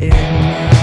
in. my